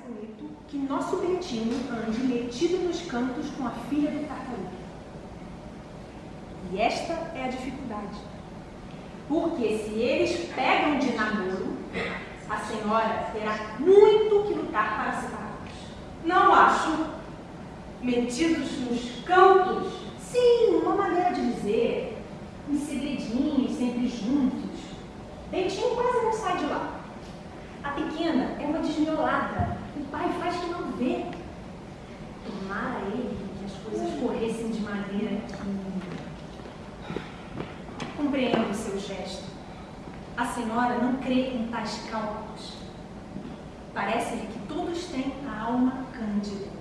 bonito que nosso Bentinho ande metido nos cantos com a filha do tartaruga. E esta é a dificuldade. Porque se eles pegam de namoro, a senhora terá muito que lutar para separá-los. Não acho. Metidos nos cantos? Sim, uma maneira de dizer. Em segredinhos, sempre juntos. Bentinho quase não sai de lá. A pequena é uma desmiolada. O pai não vê. Tomara ele que as coisas corressem de maneira que... Compreendo o seu gesto. A senhora não crê em tais cálculos. Parece-lhe que todos têm a alma cândida.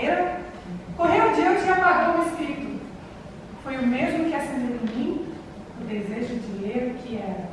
maneira, correu o dia e apagou o Espírito. Foi o mesmo que acendeu em mim o desejo de ler o que era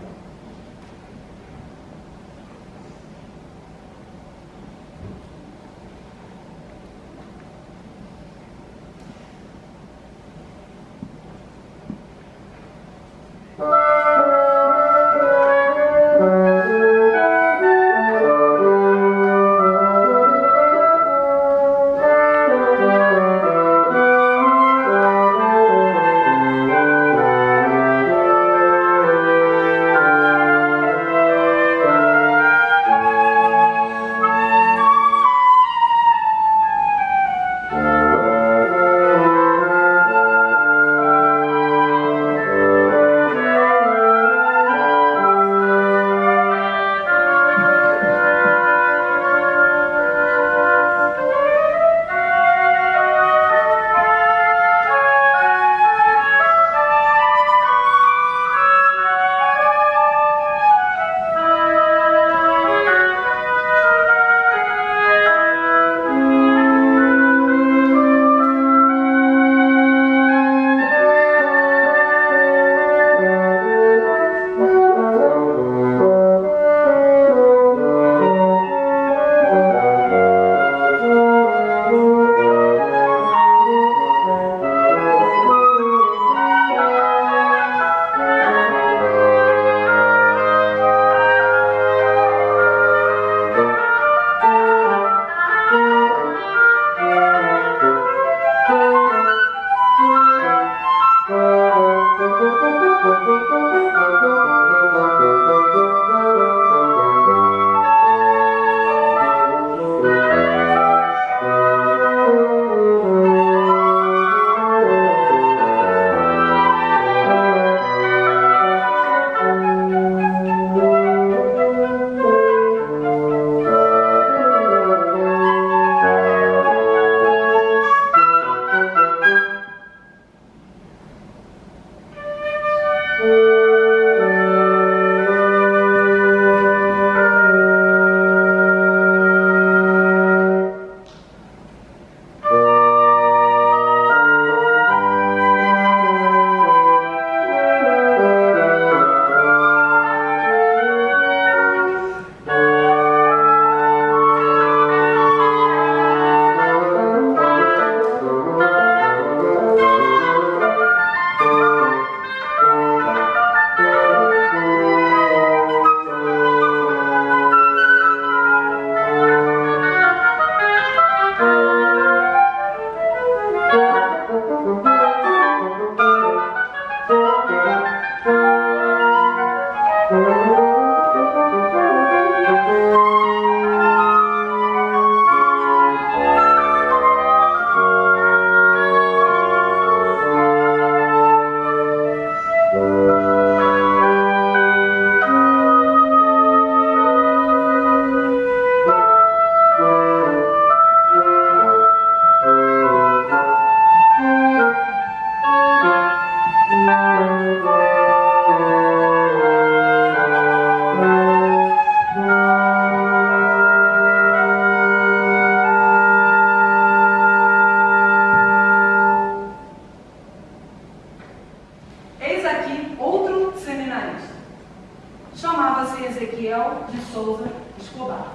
Souza Escobar.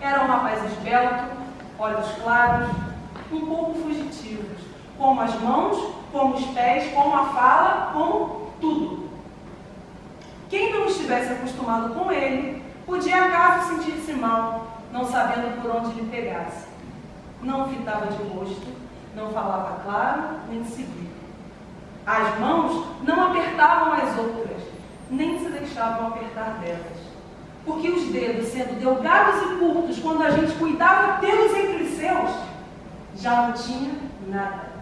Era um rapaz esbelto, olhos claros, um pouco fugitivos, como as mãos, como os pés, como a fala, como tudo. Quem não estivesse acostumado com ele, podia acaso sentir-se mal, não sabendo por onde lhe pegasse. Não fitava de rosto, não falava claro, nem seguido. As mãos não apertavam as outras, nem se deixavam apertar delas. Porque os dedos, sendo delgados e curtos, quando a gente cuidava deles entre seus, já não tinha nada.